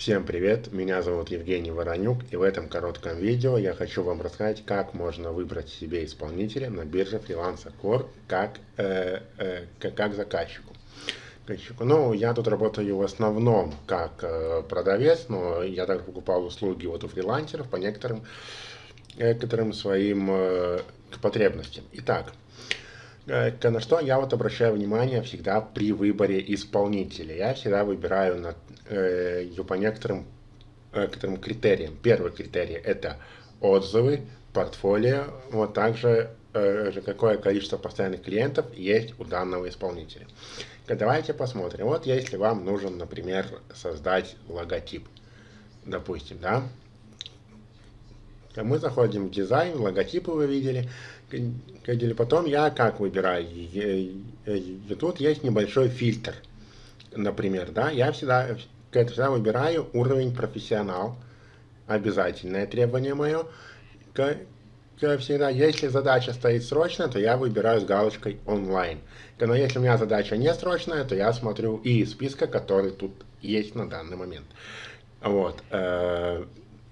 Всем привет, меня зовут Евгений Воронюк и в этом коротком видео я хочу вам рассказать, как можно выбрать себе исполнителя на бирже Freelancer Core как, э, э, как, как заказчику. Ну, я тут работаю в основном как э, продавец, но я также покупал услуги вот у фрилансеров по некоторым, некоторым своим э, потребностям. Итак, на что я вот обращаю внимание всегда при выборе исполнителя. Я всегда выбираю на, э, по некоторым, э, некоторым критериям. Первый критерий это отзывы, портфолио, вот также э, какое количество постоянных клиентов есть у данного исполнителя. Давайте посмотрим. Вот если вам нужен, например, создать логотип, допустим, да, мы заходим в дизайн, логотипы вы видели, или потом я как выбираю? И тут есть небольшой фильтр, например, да, я всегда, всегда выбираю уровень профессионал, обязательное требование мое, всегда, если задача стоит срочно, то я выбираю с галочкой онлайн. Но если у меня задача не срочная, то я смотрю и списка, который тут есть на данный момент. Вот.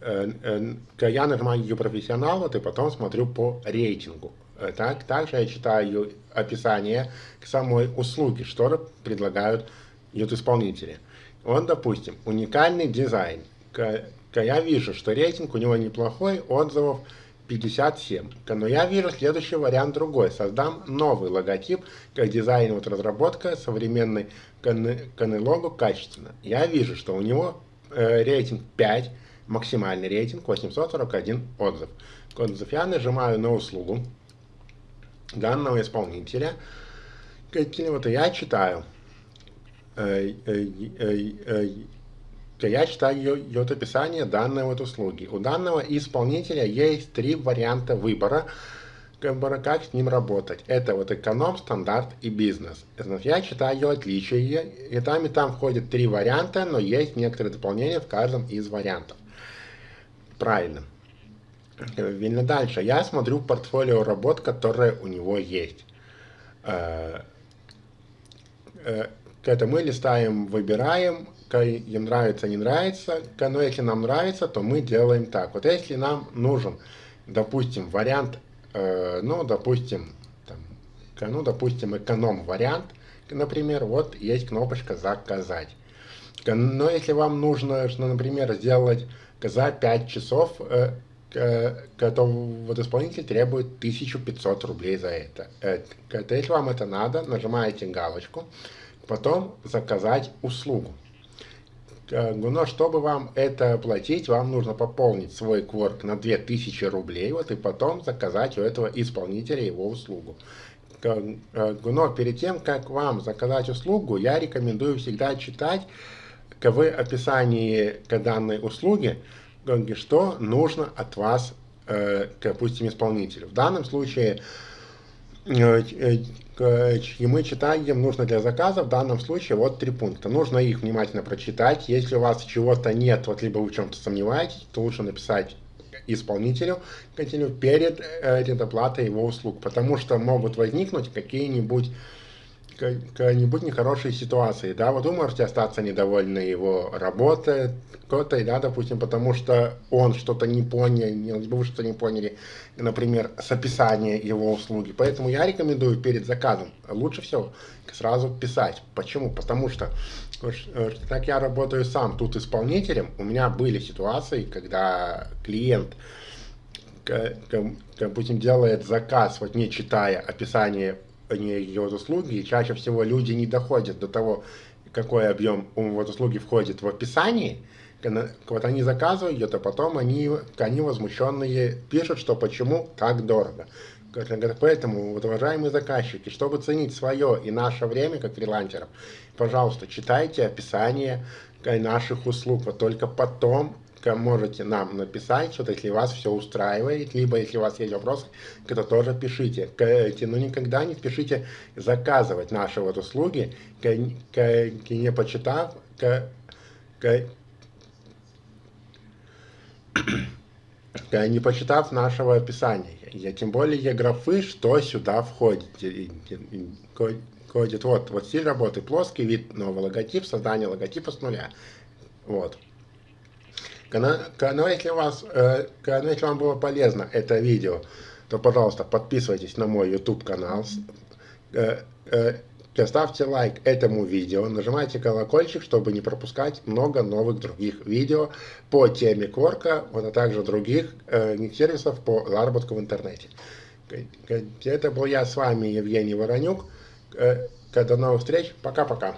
Э, Э, я нажимаю ее профессионал, и потом смотрю по рейтингу. Э, так, также я читаю описание к самой услуге, что предлагают исполнители. Он, допустим, уникальный дизайн. Я вижу, что рейтинг у него неплохой, отзывов 57. Но я вижу следующий вариант другой. Создам новый логотип, как дизайн, вот разработка современной канелогу качественно. Я вижу, что у него э, рейтинг 5, максимальный рейтинг 841 отзыв. Отзыв я нажимаю на услугу данного исполнителя. Вот я читаю. Э, э, э, я читаю ее описание данной вот услуги. У данного исполнителя есть три варианта выбора, как с ним работать. Это вот эконом, стандарт и бизнес. Я читаю отличия, и там и там входят три варианта, но есть некоторые дополнения в каждом из вариантов правильно. Видно дальше. Я смотрю портфолио работ, которые у него есть. Э, э, это мы листаем, выбираем, им нравится, не нравится. Но если нам нравится, то мы делаем так. Вот если нам нужен, допустим, вариант, э, ну, допустим, там, ну, допустим, эконом-вариант, например, вот есть кнопочка «Заказать». Но если вам нужно, например, сделать за 5 часов э, то вот исполнитель требует 1500 рублей за это. это. Если вам это надо, нажимаете галочку, потом заказать услугу. Но чтобы вам это платить, вам нужно пополнить свой кворк на 2000 рублей, вот и потом заказать у этого исполнителя его услугу. Но перед тем, как вам заказать услугу, я рекомендую всегда читать в описании к данной услуги, что нужно от вас, э, допустим, исполнителю. В данном случае э, э, и мы читаем, нужно для заказа, в данном случае вот три пункта. Нужно их внимательно прочитать. Если у вас чего-то нет, вот либо вы в чем-то сомневаетесь, то лучше написать исполнителю перед предоплатой его услуг, потому что могут возникнуть какие-нибудь какая-нибудь нехорошей ситуации, да, вот вы можете остаться недовольны его работой, кто-то, да, допустим, потому что он что-то не понял, вы что-то не поняли, например, с описания его услуги. Поэтому я рекомендую перед заказом лучше всего сразу писать. Почему? Потому что, так я работаю сам тут исполнителем, у меня были ситуации, когда клиент, допустим, делает заказ, вот не читая описание не ее услуги, и чаще всего люди не доходят до того, какой объем вот услуги входит в описании, вот они заказывают это, потом они, они возмущенные пишут, что почему так дорого. Поэтому, вот, уважаемые заказчики, чтобы ценить свое и наше время, как фрилансеров, пожалуйста, читайте описание наших услуг, вот только потом можете нам написать, что если вас все устраивает, либо если у вас есть вопросы, то тоже пишите. Но никогда не спешите заказывать наши вот услуги, не почитав, не почитав нашего описания. Я, тем более графы, что сюда входит. Входит вот, вот стиль работы, плоский вид, новый логотип, создание логотипа с нуля. Вот. Но если, вас, но если вам было полезно это видео, то, пожалуйста, подписывайтесь на мой YouTube канал, ставьте лайк этому видео, нажимайте колокольчик, чтобы не пропускать много новых других видео по теме Кворка, вот, а также других э, сервисов по заработку в интернете. Это был я с вами, Евгений Воронюк. До новых встреч. Пока-пока.